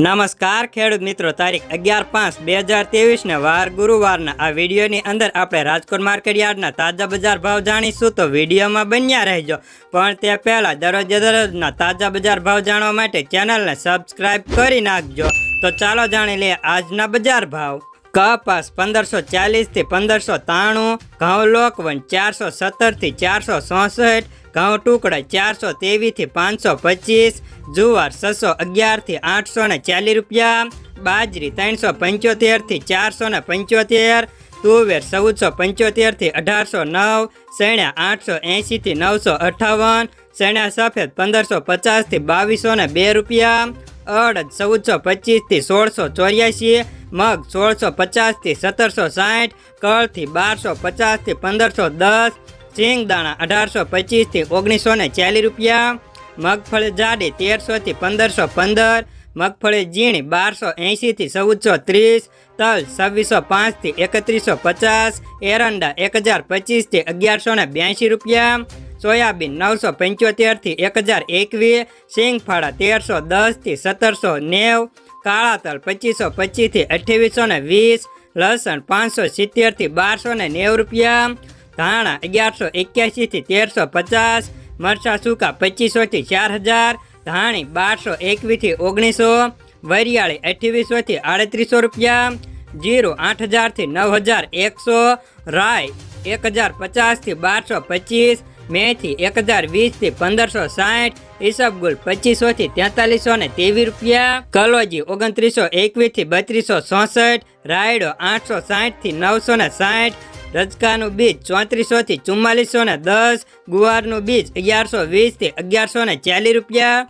નમસ્કાર ખેડૂત મિત્રો, તારીખ અગિયાર પાંચ બે હજાર ત્રેવીસને વાર ગુરુવારના આ વિડીયોની અંદર આપણે રાજકોટ માર્કેટ યાર્ડના તાજા બજાર ભાવ જાણીશું તો વિડીયોમાં બન્યા રહેજો. પણ તે પહેલાં દરરોજ દરરોજના તાજા બજાર ભાવ જાણવા માટે ચેનલને સબસ્ક્રાઈબ કરી નાખજો. તો ચાલો જાણી લઈએ આજના બજાર ભાવ. કપાસ પંદરસો ચાલીસથી પંદરસો ત્રાણું, ઘઉં લોકવન ચારસો સત્તરથી ચારસો ચોસઠ ઘઉં ટુકડા ચારસો ત્રેવીસથી પાંચસો પચીસ, જુવાર છસો અગિયારથી આઠસો ને ચાલીસ રૂપિયા, બાજરી ત્રણસો પંચોતેરથી ચારસો ને પંચોતેર, તુવેર ચૌદસો પંચોતેરથી અઢારસો નવ, શેણ્યા આઠસો એંશીથી નવસો અઠ્ઠાવન શેણ્યા સફેદ પંદરસો પચાસથી બાવીસો ને બે રૂપિયા, અડદ ચૌદસો પચીસથી સોળસો ચોર્યાસી મગ સોળસો પચાસથી સત્તરસો સાઠ કળથી બારસો પચાસથી પંદરસો દસ સિંગદાણા અઢારસો પચીસથી ઓગણીસો ને ચાલીસ રૂપિયા, મગફળી જાડી તેરસોથી પંદરસો પંદર, મગફળી ઝીણી બારસો એંશીથી ચૌદસો ત્રીસ, તલ છવ્વીસો પાંચથી એકત્રીસો પચાસ, એરંડા એક હજાર પચીસથી અગિયારસો ને બ્યાસી રૂપિયા, સોયાબીન નવસો પંચોતેરથી એક હજાર એકવીસ સિંગફાળા તેરસો દસથી સત્તરસો નેવ કાળા તલ પચીસો પચીસથી અઠ્યાવીસો ને વીસ, લસણ પાંચસો સિત્તેરથી બારસો ને નેવું રૂપિયા, ધાણા અગિયારસો એક્યાસીથી તેરસો પચાસ, મરચાં સૂકા પચીસોથી ચાર હજાર, ધાણી બારસો એકવીસથી ઓગણીસો, વરિયાળી અઠ્યાવીસોથી આડત્રીસો રૂપિયા, જીરું આઠ હજારથી નવ હજાર એકસો રાય એક હજાર પચાસથી બારસો પચીસ મેથી એક હજાર વીસથી પંદરસો સાઠ ઈસબગુલ પચીસોથી તેતાલીસો ને ત્રેવીસ રૂપિયા. કલોજી ઓગણત્રીસો એકવીસથી બત્રીસો ચોસઠ, રાયડો આઠસો સાઠથી નવસો ને સાઠ, રજકાનું બીજ ચોત્રીસોથી ચુમ્માલીસો ને દસ, ગુવારનું બીજ અગિયારસો વીસથી અગિયારસો ને ચાલીસ રૂપિયા.